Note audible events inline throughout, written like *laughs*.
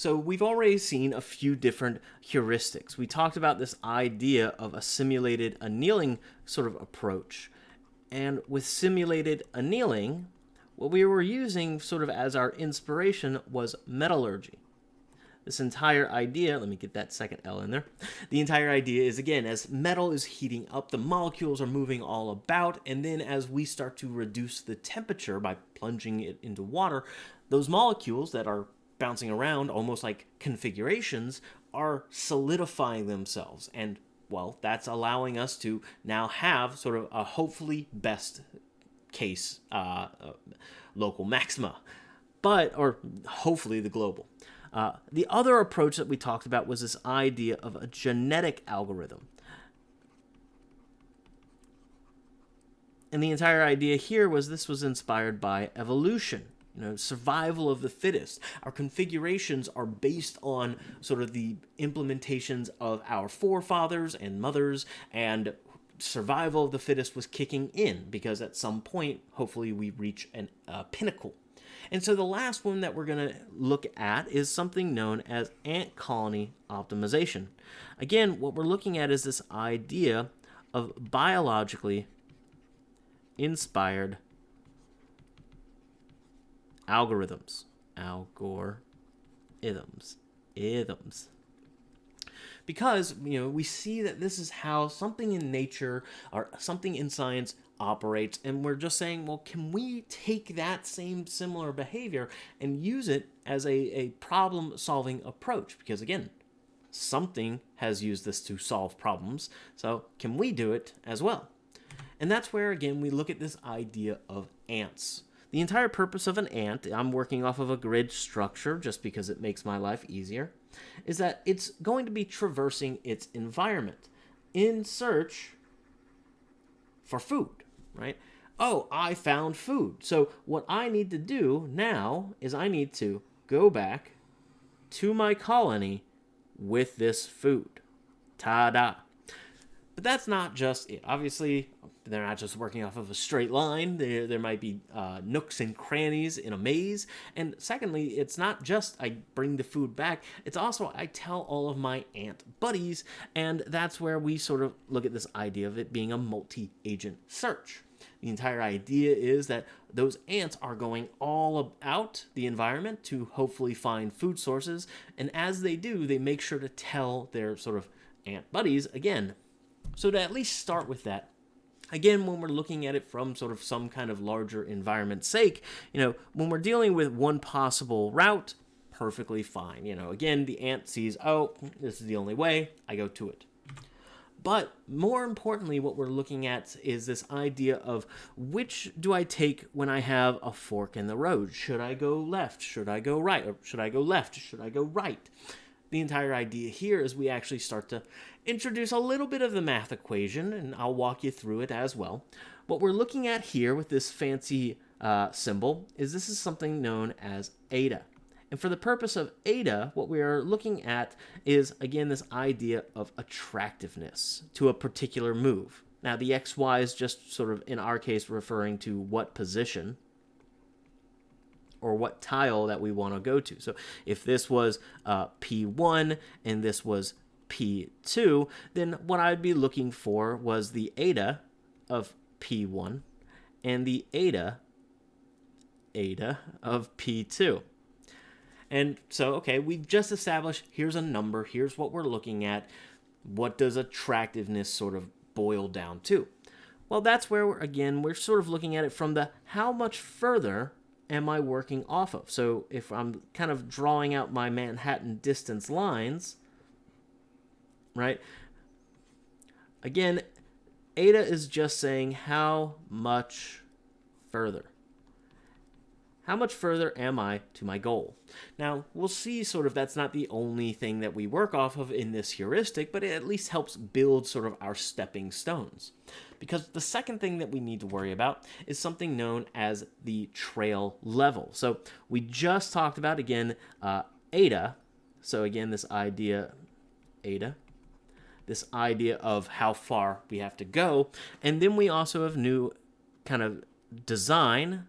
So we've already seen a few different heuristics. We talked about this idea of a simulated annealing sort of approach. And with simulated annealing, what we were using sort of as our inspiration was metallurgy. This entire idea, let me get that second L in there. The entire idea is again, as metal is heating up, the molecules are moving all about, and then as we start to reduce the temperature by plunging it into water, those molecules that are bouncing around almost like configurations are solidifying themselves. And well that's allowing us to now have sort of a hopefully best case uh, uh, local maxima but or hopefully the global. Uh, the other approach that we talked about was this idea of a genetic algorithm. And the entire idea here was this was inspired by evolution you know, survival of the fittest. Our configurations are based on sort of the implementations of our forefathers and mothers, and survival of the fittest was kicking in because at some point, hopefully, we reach a uh, pinnacle. And so the last one that we're going to look at is something known as ant colony optimization. Again, what we're looking at is this idea of biologically inspired algorithms. Algorithms. Isms. Because, you know, we see that this is how something in nature or something in science operates, and we're just saying, well, can we take that same similar behavior and use it as a, a problem solving approach? Because, again, something has used this to solve problems, so can we do it as well? And that's where, again, we look at this idea of ants. The entire purpose of an ant, I'm working off of a grid structure just because it makes my life easier, is that it's going to be traversing its environment in search for food, right? Oh, I found food. So what I need to do now is I need to go back to my colony with this food. Ta-da. But that's not just it. Obviously, they're not just working off of a straight line. There, there might be uh, nooks and crannies in a maze. And secondly, it's not just I bring the food back. It's also I tell all of my ant buddies. And that's where we sort of look at this idea of it being a multi-agent search. The entire idea is that those ants are going all about the environment to hopefully find food sources. And as they do, they make sure to tell their sort of ant buddies again. So to at least start with that, Again, when we're looking at it from sort of some kind of larger environment sake, you know, when we're dealing with one possible route, perfectly fine. You know, again, the ant sees, oh, this is the only way, I go to it. But more importantly, what we're looking at is this idea of which do I take when I have a fork in the road? Should I go left? Should I go right? Or should I go left? Should I go right? The entire idea here is we actually start to introduce a little bit of the math equation, and I'll walk you through it as well. What we're looking at here with this fancy uh, symbol is this is something known as eta. And for the purpose of eta, what we are looking at is, again, this idea of attractiveness to a particular move. Now, the xy is just sort of, in our case, referring to what position or what tile that we want to go to. So if this was uh, P1 and this was P2, then what I'd be looking for was the eta of P1 and the eta, eta of P2. And so, okay, we've just established here's a number, here's what we're looking at. What does attractiveness sort of boil down to? Well, that's where, we're, again, we're sort of looking at it from the how much further am I working off of? So if I'm kind of drawing out my Manhattan distance lines, right? Again, eta is just saying how much further. How much further am I to my goal? Now, we'll see sort of that's not the only thing that we work off of in this heuristic, but it at least helps build sort of our stepping stones. Because the second thing that we need to worry about is something known as the trail level. So we just talked about, again, uh, eta. So again, this idea, eta, this idea of how far we have to go. And then we also have new kind of design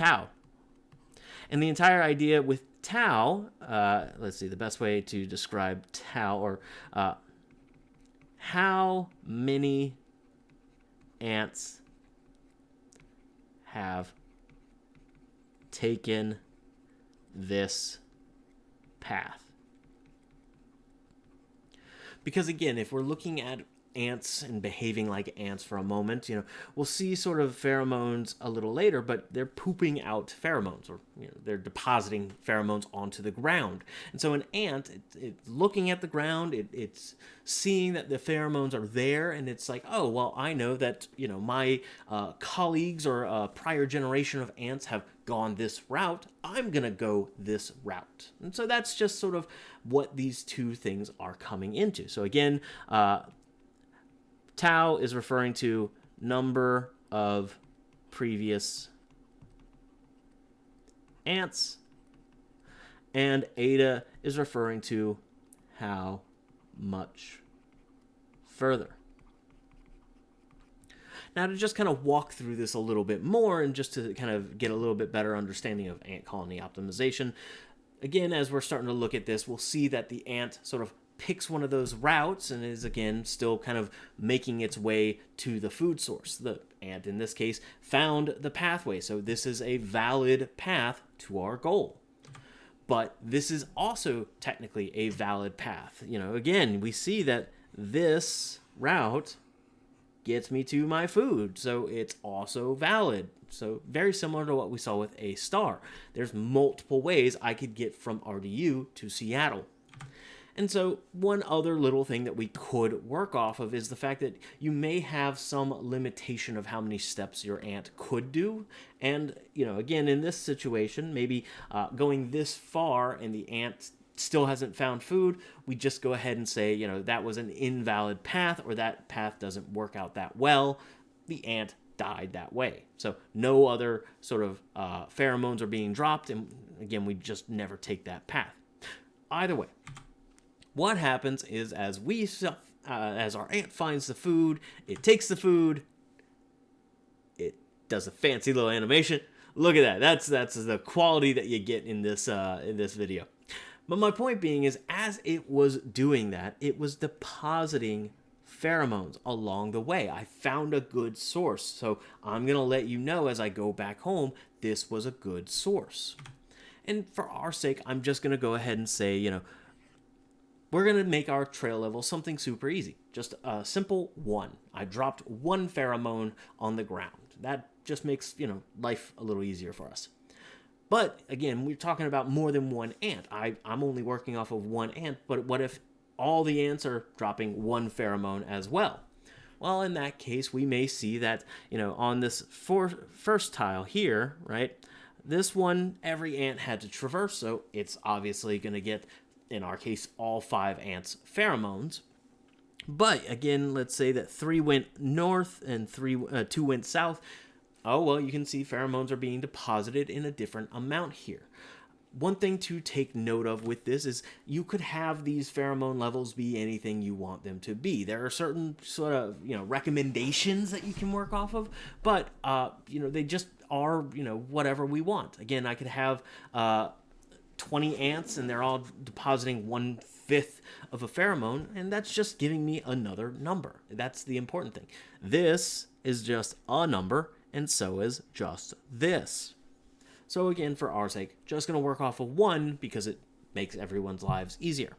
tau. And the entire idea with tau, uh, let's see, the best way to describe tau or uh, how many ants have taken this path. Because again, if we're looking at ants and behaving like ants for a moment. You know, we'll see sort of pheromones a little later, but they're pooping out pheromones or you know, they're depositing pheromones onto the ground. And so an ant, it, it's looking at the ground, it, it's seeing that the pheromones are there, and it's like, oh, well, I know that, you know, my uh, colleagues or a prior generation of ants have gone this route, I'm going to go this route. And so that's just sort of what these two things are coming into. So again, uh, Tau is referring to number of previous ants. And eta is referring to how much further. Now to just kind of walk through this a little bit more and just to kind of get a little bit better understanding of ant colony optimization, again, as we're starting to look at this, we'll see that the ant sort of picks one of those routes and is again still kind of making its way to the food source. The ant in this case found the pathway, so this is a valid path to our goal. But this is also technically a valid path. You know, again, we see that this route gets me to my food, so it's also valid. So very similar to what we saw with A star. There's multiple ways I could get from RDU to Seattle. And so one other little thing that we could work off of is the fact that you may have some limitation of how many steps your ant could do. And, you know, again, in this situation, maybe uh, going this far and the ant still hasn't found food, we just go ahead and say, you know, that was an invalid path or that path doesn't work out that well. The ant died that way. So no other sort of uh, pheromones are being dropped. And again, we just never take that path. Either way, what happens is as we uh, as our ant finds the food, it takes the food, it does a fancy little animation. Look at that. That's that's the quality that you get in this uh, in this video. But my point being is as it was doing that, it was depositing pheromones along the way. I found a good source. So I'm going to let you know as I go back home, this was a good source. And for our sake, I'm just going to go ahead and say, you know, we're going to make our trail level something super easy. Just a simple one. I dropped one pheromone on the ground. That just makes, you know, life a little easier for us. But again, we're talking about more than one ant. I, I'm only working off of one ant, but what if all the ants are dropping one pheromone as well? Well, in that case, we may see that, you know, on this first tile here, right, this one, every ant had to traverse, so it's obviously going to get in our case, all five ants' pheromones. But again, let's say that three went north and three uh, two went south. Oh, well, you can see pheromones are being deposited in a different amount here. One thing to take note of with this is you could have these pheromone levels be anything you want them to be. There are certain sort of, you know, recommendations that you can work off of, but, uh, you know, they just are, you know, whatever we want. Again, I could have uh, 20 ants and they're all depositing one fifth of a pheromone, and that's just giving me another number. That's the important thing. This is just a number, and so is just this. So again, for our sake, just going to work off of one because it makes everyone's lives easier.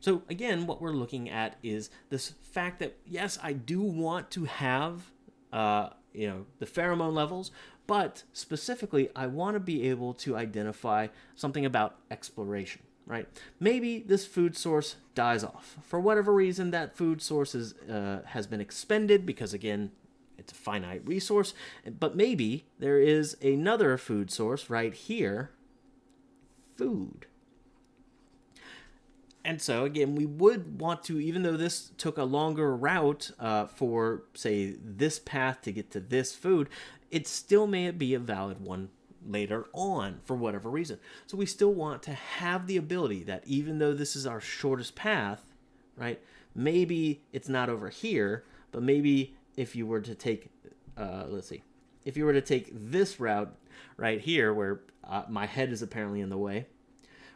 So again, what we're looking at is this fact that, yes, I do want to have, uh, you know, the pheromone levels, but specifically, I want to be able to identify something about exploration, right? Maybe this food source dies off. For whatever reason, that food source is, uh, has been expended because, again, it's a finite resource. But maybe there is another food source right here, food. And so, again, we would want to, even though this took a longer route uh, for, say, this path to get to this food, it still may be a valid one later on for whatever reason. So we still want to have the ability that even though this is our shortest path, right, maybe it's not over here, but maybe if you were to take, uh, let's see, if you were to take this route right here, where uh, my head is apparently in the way,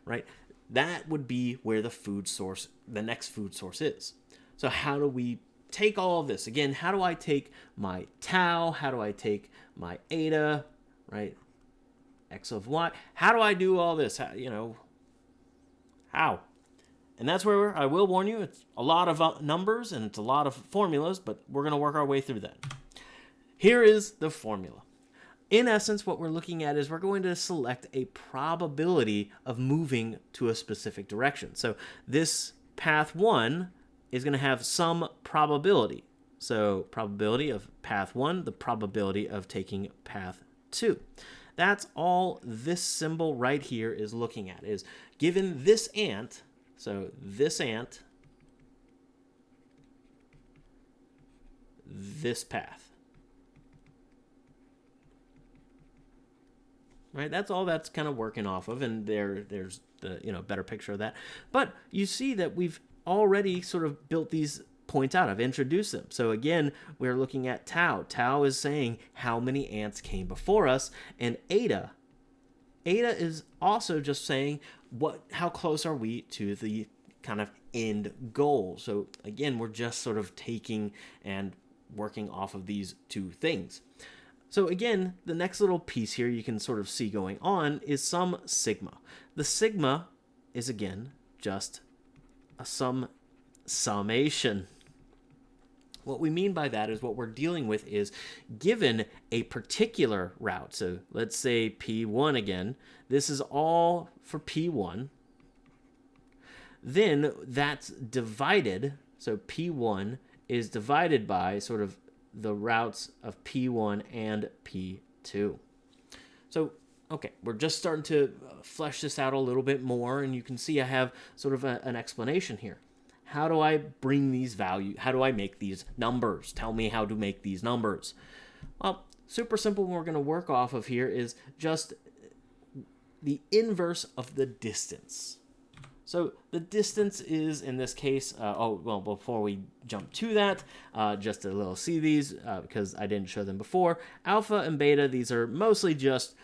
right? That would be where the food source, the next food source is. So how do we take all of this? Again, how do I take my tau? How do I take my eta, right? X of y. How do I do all this? How, you know, how? And that's where I will warn you, it's a lot of uh, numbers and it's a lot of formulas, but we're going to work our way through that. Here is the formula. In essence, what we're looking at is we're going to select a probability of moving to a specific direction. So this path 1 is going to have some probability. So probability of path 1, the probability of taking path 2. That's all this symbol right here is looking at, is given this ant, so this ant, this path. Right, that's all that's kind of working off of, and there, there's the you know better picture of that. But you see that we've already sort of built these points out. I've introduced them. So again, we're looking at tau. Tau is saying how many ants came before us, and eta, eta is also just saying what how close are we to the kind of end goal. So again, we're just sort of taking and working off of these two things. So again, the next little piece here you can sort of see going on is some sigma. The sigma is again just sum summation. What we mean by that is what we're dealing with is given a particular route. So let's say P1 again. This is all for P1. Then that's divided. So P1 is divided by sort of the routes of P1 and P2. So, okay, we're just starting to uh, flesh this out a little bit more, and you can see I have sort of a, an explanation here. How do I bring these values? How do I make these numbers? Tell me how to make these numbers. Well, super simple we're going to work off of here is just the inverse of the distance. So the distance is, in this case, uh, oh, well, before we jump to that, uh, just a little see these uh, because I didn't show them before. Alpha and beta, these are mostly just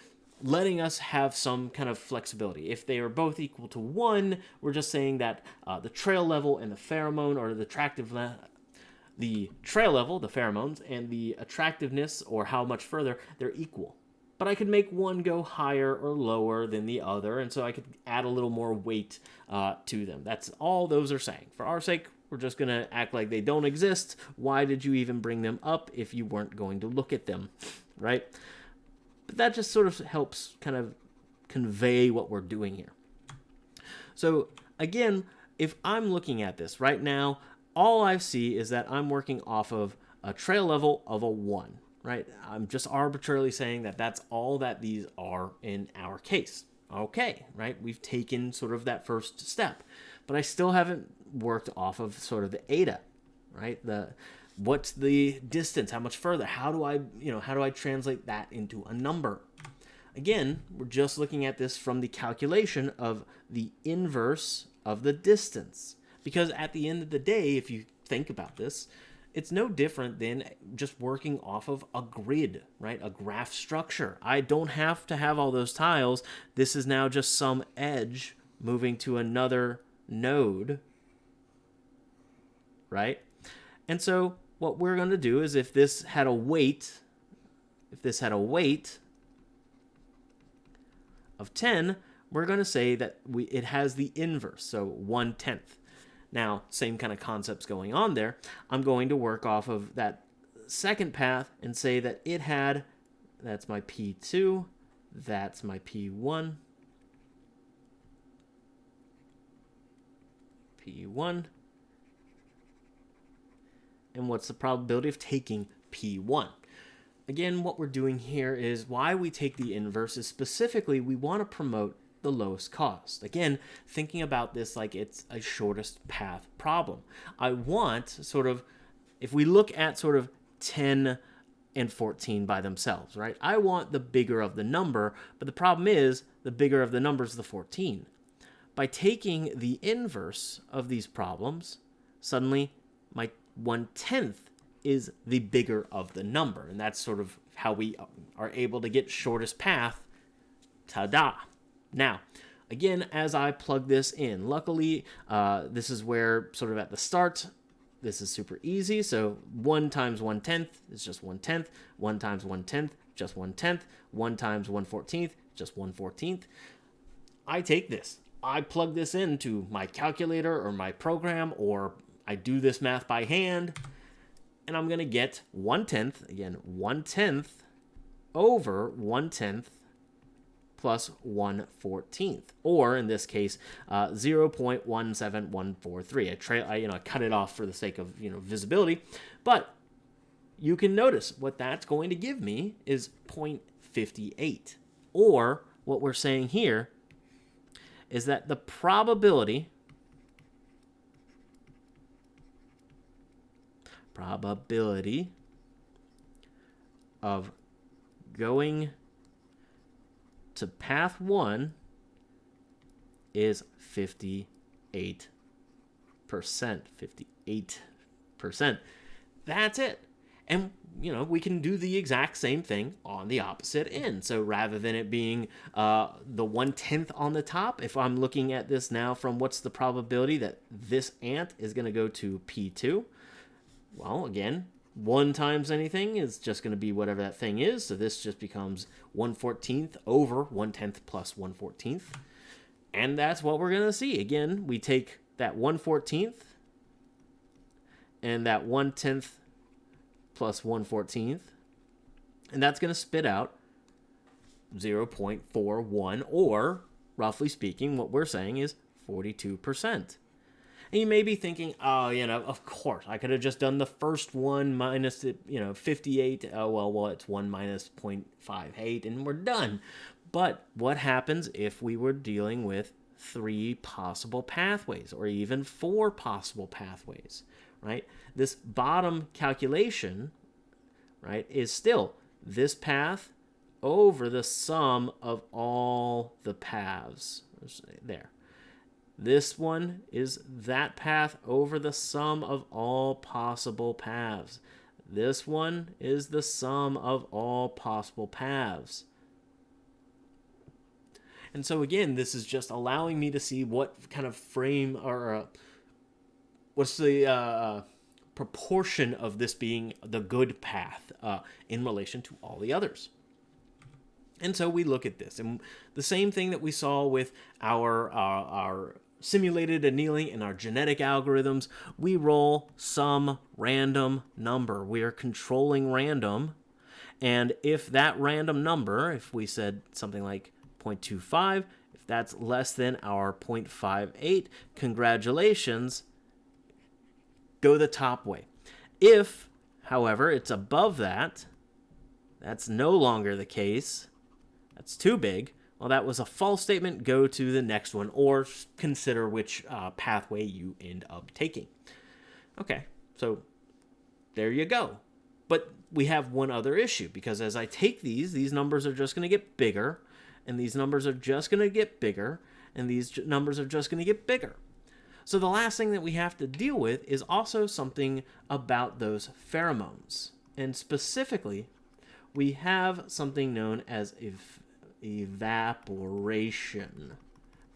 letting us have some kind of flexibility. If they are both equal to 1, we're just saying that uh, the trail level and the pheromone or the attractive the trail level, the pheromones, and the attractiveness or how much further, they're equal but I could make one go higher or lower than the other, and so I could add a little more weight uh, to them. That's all those are saying. For our sake, we're just going to act like they don't exist. Why did you even bring them up if you weren't going to look at them, right? But that just sort of helps kind of convey what we're doing here. So again, if I'm looking at this right now, all I see is that I'm working off of a trail level of a 1 right? I'm just arbitrarily saying that that's all that these are in our case. Okay, right? We've taken sort of that first step, but I still haven't worked off of sort of the eta, right? The what's the distance? How much further? How do I, you know, how do I translate that into a number? Again, we're just looking at this from the calculation of the inverse of the distance. Because at the end of the day, if you think about this, it's no different than just working off of a grid, right? A graph structure. I don't have to have all those tiles. This is now just some edge moving to another node, right? And so what we're going to do is if this had a weight, if this had a weight of 10, we're going to say that we it has the inverse, so 1 tenth. Now, same kind of concepts going on there. I'm going to work off of that second path and say that it had, that's my P2, that's my P1, P1, and what's the probability of taking P1? Again, what we're doing here is why we take the inverse is specifically we want to promote the lowest cost. Again, thinking about this like it's a shortest path problem. I want sort of, if we look at sort of 10 and 14 by themselves, right? I want the bigger of the number, but the problem is the bigger of the number is the 14. By taking the inverse of these problems, suddenly my one tenth is the bigger of the number. And that's sort of how we are able to get shortest path. Ta-da! Now, again, as I plug this in, luckily, uh, this is where sort of at the start, this is super easy. So 1 times 1 tenth is just 1 tenth. 1 times 1 tenth, just 1 tenth. 1 times 1 14th, just 1 14th. I take this. I plug this into my calculator or my program, or I do this math by hand, and I'm going to get 1 tenth, again, 1 tenth over 1 tenth plus 1 14th, or in this case, uh, 0.17143. I, tra- I, you know, I cut it off for the sake of, you know, visibility, but you can notice what that's going to give me is 0.58, or what we're saying here is that the probability probability of going to path 1 is 58%. 58%. That's it. And, you know, we can do the exact same thing on the opposite end. So rather than it being uh, the one tenth on the top, if I'm looking at this now from what's the probability that this ant is going to go to P2, well, again, 1 times anything is just going to be whatever that thing is. So this just becomes 1 14th over 1 10th plus 1 14th. And that's what we're going to see. Again, we take that 1 14th and that 1 10th plus 1 14th. And that's going to spit out 0.41 or, roughly speaking, what we're saying is 42%. And you may be thinking, oh, you know, of course, I could have just done the first one minus, you know, 58. Oh, well, well, it's 1 minus 0.58 and we're done. But what happens if we were dealing with three possible pathways or even four possible pathways, right? This bottom calculation, right, is still this path over the sum of all the paths. There. This one is that path over the sum of all possible paths. This one is the sum of all possible paths. And so again, this is just allowing me to see what kind of frame or uh, what's the uh, proportion of this being the good path uh, in relation to all the others. And so we look at this, and the same thing that we saw with our our, our simulated annealing in our genetic algorithms, we roll some random number. We are controlling random. And if that random number, if we said something like 0.25, if that's less than our 0.58, congratulations, go the top way. If, however, it's above that, that's no longer the case. That's too big well, that was a false statement. Go to the next one or consider which uh, pathway you end up taking. Okay, so there you go. But we have one other issue because as I take these, these numbers are just going to get bigger, and these numbers are just going to get bigger, and these numbers are just going to get bigger. So the last thing that we have to deal with is also something about those pheromones. And specifically, we have something known as if evaporation.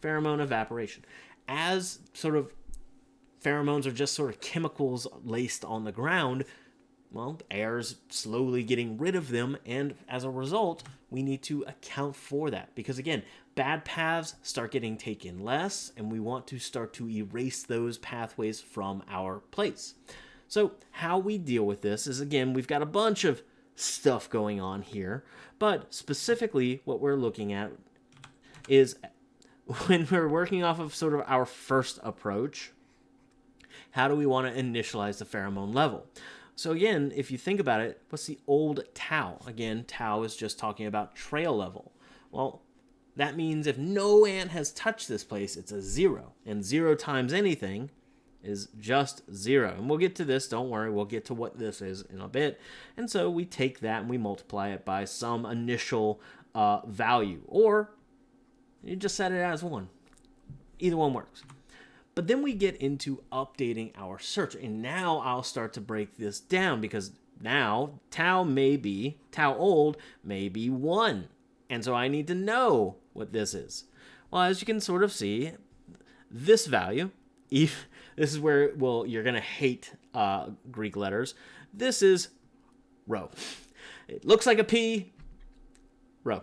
Pheromone evaporation. As sort of pheromones are just sort of chemicals laced on the ground, well, air's slowly getting rid of them, and as a result, we need to account for that. Because again, bad paths start getting taken less, and we want to start to erase those pathways from our place. So, how we deal with this is again, we've got a bunch of stuff going on here. But specifically, what we're looking at is when we're working off of sort of our first approach, how do we want to initialize the pheromone level? So again, if you think about it, what's the old tau? Again, tau is just talking about trail level. Well, that means if no ant has touched this place, it's a zero. And zero times anything is just zero. And we'll get to this, don't worry, we'll get to what this is in a bit. And so we take that and we multiply it by some initial uh, value, or you just set it as one. Either one works. But then we get into updating our search, and now I'll start to break this down because now tau may be, tau old may be 1. And so I need to know what this is. Well, as you can sort of see, this value, if this is where, well, you're going to hate uh, Greek letters. This is rho. It looks like a P, rho.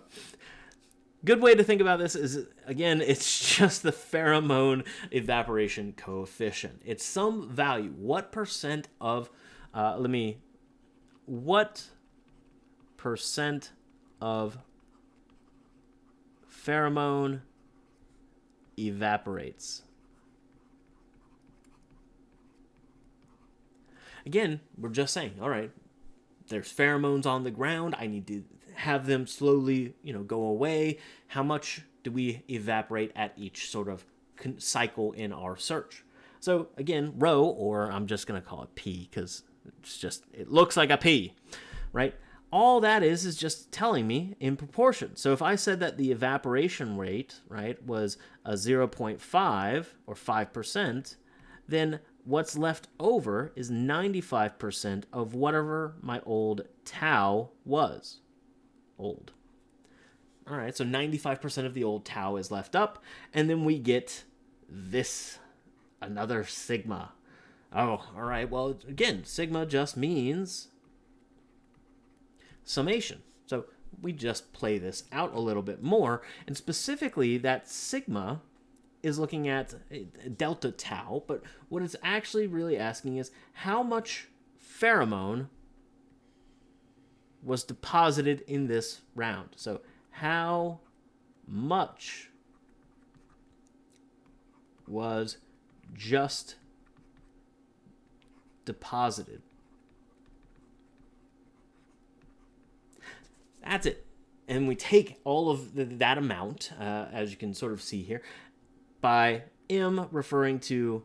Good way to think about this is, again, *laughs* it's just the pheromone evaporation coefficient. It's some value. What percent of, uh, let me, what percent of pheromone evaporates? Again, we're just saying, all right, there's pheromones on the ground. I need to have them slowly, you know, go away. How much do we evaporate at each sort of cycle in our search? So again, rho, or I'm just going to call it P because it's just, it looks like a P, right? All that is is just telling me in proportion. So if I said that the evaporation rate, right, was a 0.5 or 5%, then what's left over is 95% of whatever my old tau was. Old. All right, so 95% of the old tau is left up, and then we get this, another sigma. Oh, all right, well, again, sigma just means summation. So we just play this out a little bit more, and specifically that sigma is looking at delta tau, but what it's actually really asking is how much pheromone was deposited in this round. So how much was just deposited? That's it. And we take all of the, that amount, uh, as you can sort of see here, by M referring to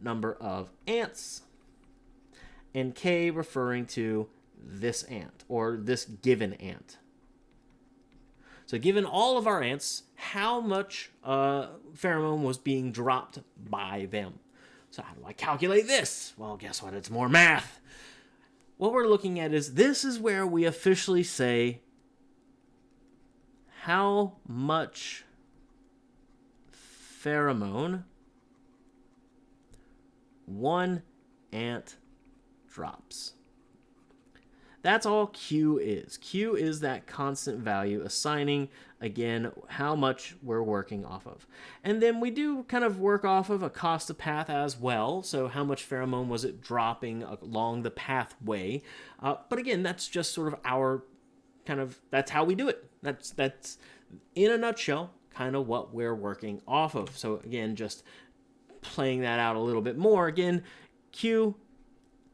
number of ants, and K referring to this ant, or this given ant. So given all of our ants, how much uh, pheromone was being dropped by them? So how do I calculate this? Well, guess what? It's more math. What we're looking at is this is where we officially say how much pheromone, one ant drops. That's all Q is. Q is that constant value assigning, again, how much we're working off of. And then we do kind of work off of a cost of path as well. So how much pheromone was it dropping along the pathway? Uh, but again, that's just sort of our kind of, that's how we do it. That's, that's in a nutshell, kind of what we're working off of. So again, just playing that out a little bit more. Again, Q,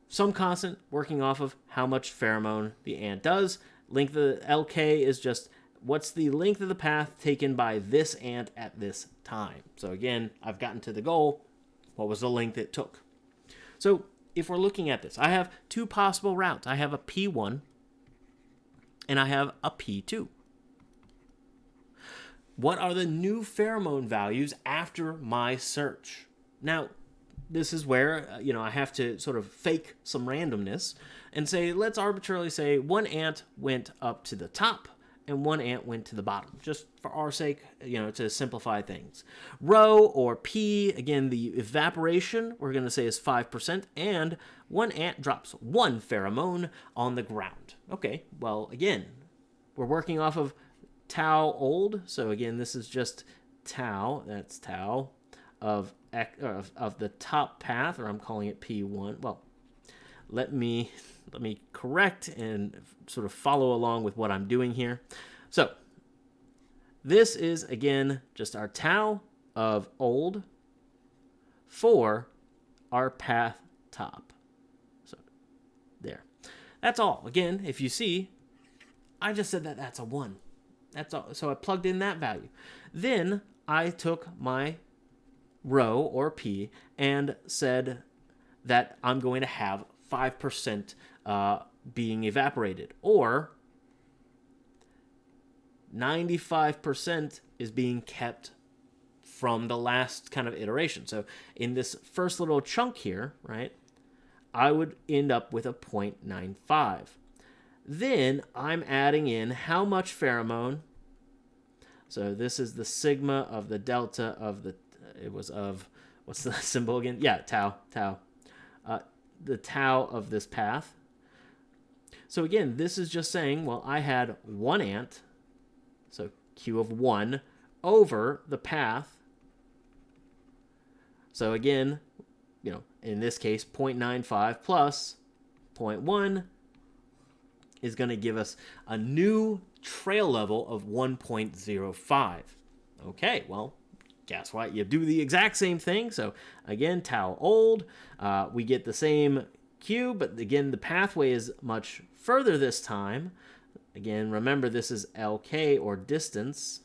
some constant working off of how much pheromone the ant does. Length of the LK is just what's the length of the path taken by this ant at this time. So again, I've gotten to the goal. What was the length it took? So if we're looking at this, I have two possible routes. I have a P1 and I have a P2. What are the new pheromone values after my search? Now, this is where, uh, you know, I have to sort of fake some randomness and say, let's arbitrarily say one ant went up to the top and one ant went to the bottom, just for our sake, you know, to simplify things. Rho or P, again, the evaporation, we're going to say is 5%, and one ant drops one pheromone on the ground. Okay, well, again, we're working off of tau old. So again, this is just tau, that's tau, of, of, of the top path, or I'm calling it P1. Well, let me, let me correct and sort of follow along with what I'm doing here. So this is, again, just our tau of old for our path top. So there. That's all. Again, if you see, I just said that that's a 1. That's all. So I plugged in that value. Then I took my rho or p and said that I'm going to have 5% uh, being evaporated or 95% is being kept from the last kind of iteration. So in this first little chunk here, right, I would end up with a 0.95. Then I'm adding in how much pheromone. So this is the sigma of the delta of the, it was of, what's the *laughs* symbol again? Yeah, tau, tau. Uh, the tau of this path. So again, this is just saying, well, I had one ant, so Q of 1, over the path. So again, you know, in this case, 0.95 plus 0.1 is going to give us a new trail level of 1.05. Okay, well, guess what? You do the exact same thing. So again, tau old, uh, we get the same Q, but again, the pathway is much further this time. Again, remember this is LK or distance.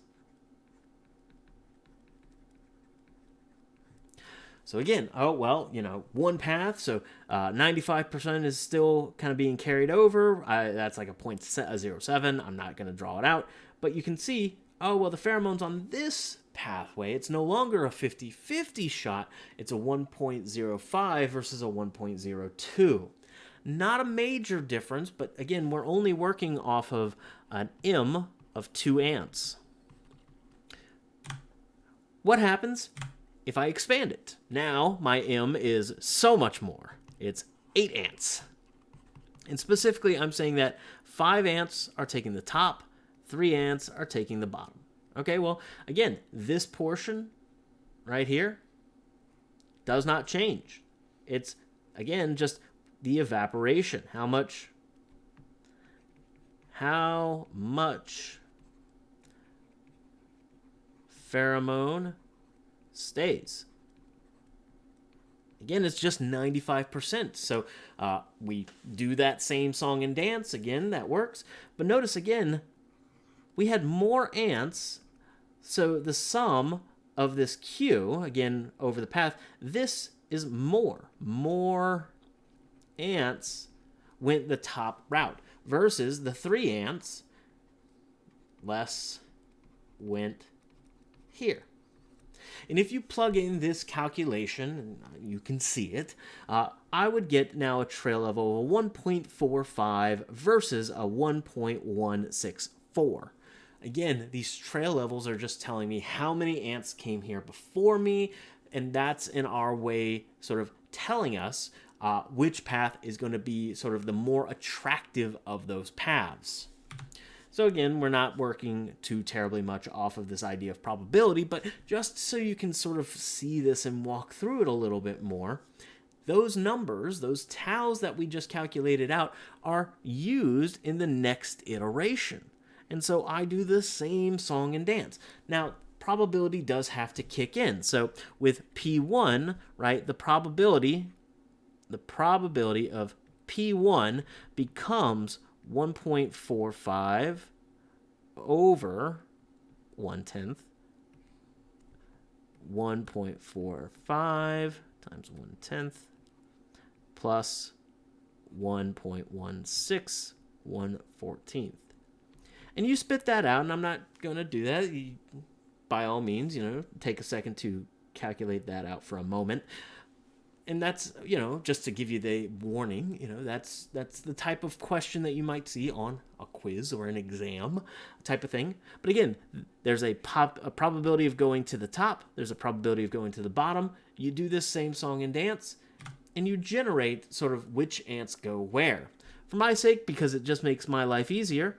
So again, oh, well, you know, one path, so 95% uh, is still kind of being carried over. I, that's like a 0.07. I'm not going to draw it out. But you can see, oh, well, the pheromones on this pathway, it's no longer a 50-50 shot. It's a 1.05 versus a 1.02. Not a major difference, but again, we're only working off of an M of 2 ants. What happens? If I expand it. Now my M is so much more. It's 8 ants. And specifically, I'm saying that 5 ants are taking the top, 3 ants are taking the bottom. Okay, well, again, this portion right here does not change. It's, again, just the evaporation. How much, how much pheromone stays. Again, it's just 95%. So uh, we do that same song and dance. Again, that works. But notice again, we had more ants. So the sum of this Q, again, over the path, this is more. More ants went the top route versus the three ants, less went here. And if you plug in this calculation, you can see it, uh, I would get now a trail level of 1.45 versus a 1.164. Again, these trail levels are just telling me how many ants came here before me, and that's in our way sort of telling us uh, which path is going to be sort of the more attractive of those paths. So again, we're not working too terribly much off of this idea of probability, but just so you can sort of see this and walk through it a little bit more, those numbers, those taus that we just calculated out, are used in the next iteration. And so I do the same song and dance. Now, probability does have to kick in. So with P1, right, the probability, the probability of P1 becomes 1.45 over 1 tenth 1.45 times 1 tenth plus 1.16 1 14th. And you spit that out, and I'm not going to do that. You, by all means, you know, take a second to calculate that out for a moment and that's you know just to give you the warning you know that's that's the type of question that you might see on a quiz or an exam type of thing. But again there's a pop a probability of going to the top there's a probability of going to the bottom. You do this same song and dance and you generate sort of which ants go where. For my sake because it just makes my life easier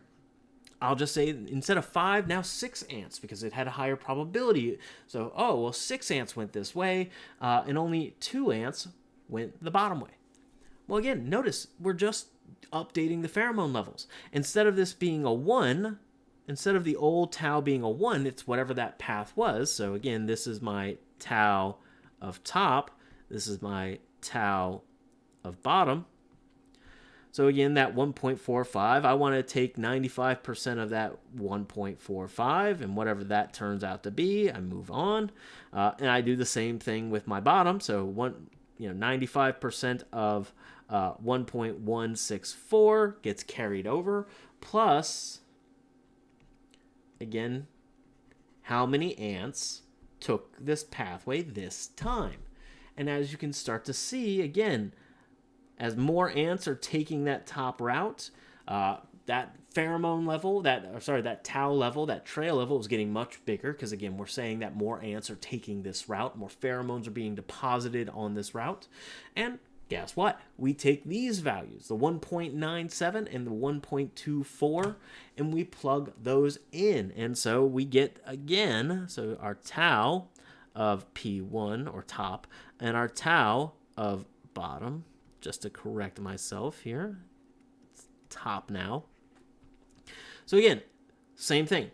I'll just say instead of five, now six ants because it had a higher probability. So, oh, well, six ants went this way, uh, and only two ants went the bottom way. Well, again, notice we're just updating the pheromone levels. Instead of this being a one, instead of the old tau being a one, it's whatever that path was. So, again, this is my tau of top, this is my tau of bottom. So again, that 1.45, I want to take 95% of that 1.45 and whatever that turns out to be, I move on. Uh, and I do the same thing with my bottom. So one, you know, 95% of uh, 1.164 gets carried over plus, again, how many ants took this pathway this time. And as you can start to see, again, as more ants are taking that top route, uh, that pheromone level, that or sorry, that tau level, that trail level is getting much bigger because again, we're saying that more ants are taking this route, more pheromones are being deposited on this route, and guess what? We take these values, the 1.97 and the 1.24, and we plug those in, and so we get again, so our tau of P1 or top, and our tau of bottom. Just to correct myself here, it's top now so again, same thing.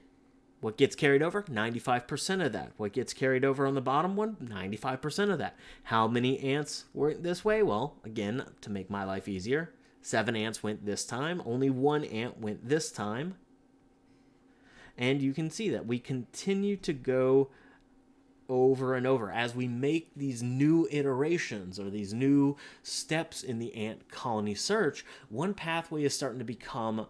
What gets carried over? 95% of that. What gets carried over on the bottom one? 95% of that. How many ants went this way? Well, again, to make my life easier, seven ants went this time. Only one ant went this time. And you can see that we continue to go over and over as we make these new iterations or these new steps in the ant colony search. One pathway is starting to become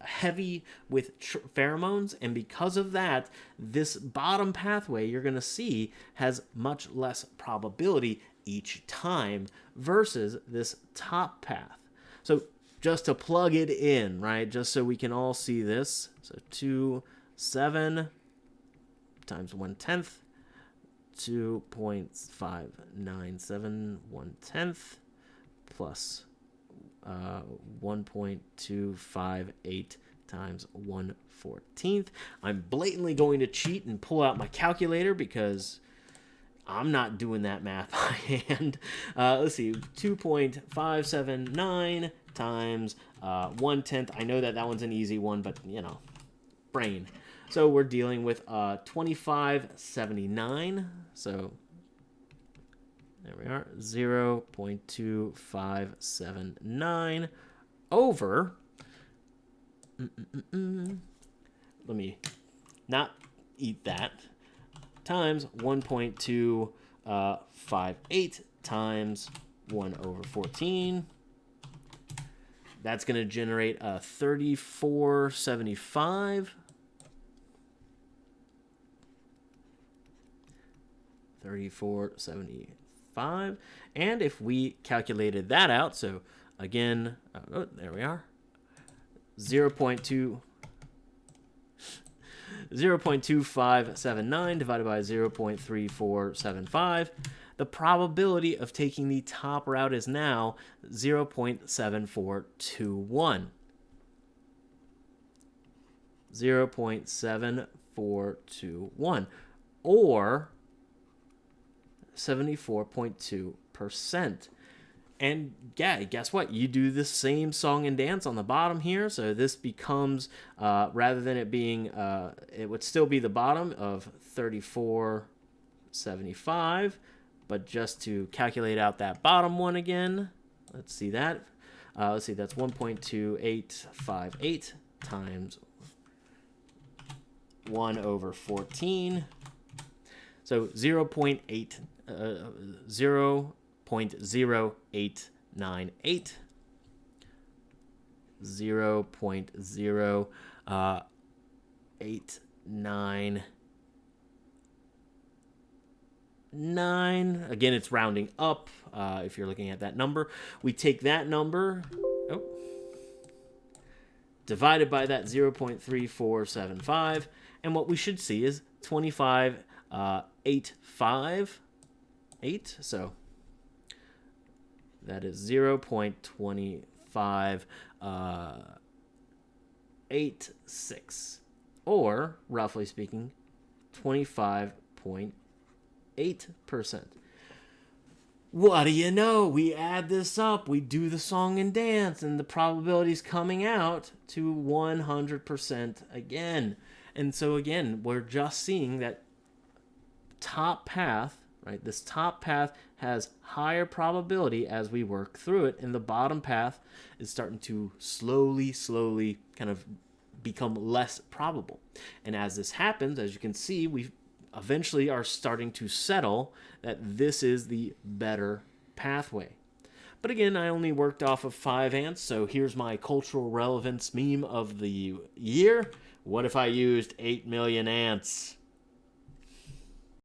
heavy with pheromones and because of that this bottom pathway you're going to see has much less probability each time versus this top path so just to plug it in right just so we can all see this so 2 7 times 1 tenth 2.597 1 tenth plus uh, 1.258 times 1 14th. I'm blatantly going to cheat and pull out my calculator because I'm not doing that math *laughs* by hand. Uh, let's see, 2.579 times uh, 1 tenth. I know that that one's an easy one, but you know, brain. So we're dealing with uh, 2579. So there we are, 0 0.2579 over, mm -mm -mm let me not eat that, times 1.258 uh, times 1 over 14. That's going to generate a 3475. 3475. 5. And if we calculated that out, so again, uh, oh, there we are, 0 0.2 *laughs* 0.2579 divided by 0.3475. The probability of taking the top route is now 0.7421. 0.7421. Or 74.2%. And yeah, guess what? You do the same song and dance on the bottom here. So this becomes, uh, rather than it being, uh, it would still be the bottom of 34.75. But just to calculate out that bottom one again, let's see that. Uh, let's see, that's 1.2858 times 1 over 14. So 0 0.8 uh, 0 0.0898 0 0.089 nine. Again, it's rounding up uh, if you're looking at that number. We take that number, oh, divided by that 0.3475, and what we should see is 25, uh, 8, 5, 8. So that is 0 0.25 uh, 86 or roughly speaking 25.8%. What do you know? We add this up, we do the song and dance, and the probability is coming out to 100% again. And so, again, we're just seeing that top path right? This top path has higher probability as we work through it, and the bottom path is starting to slowly, slowly kind of become less probable. And as this happens, as you can see, we eventually are starting to settle that this is the better pathway. But again, I only worked off of five ants, so here's my cultural relevance meme of the year. What if I used 8 million ants?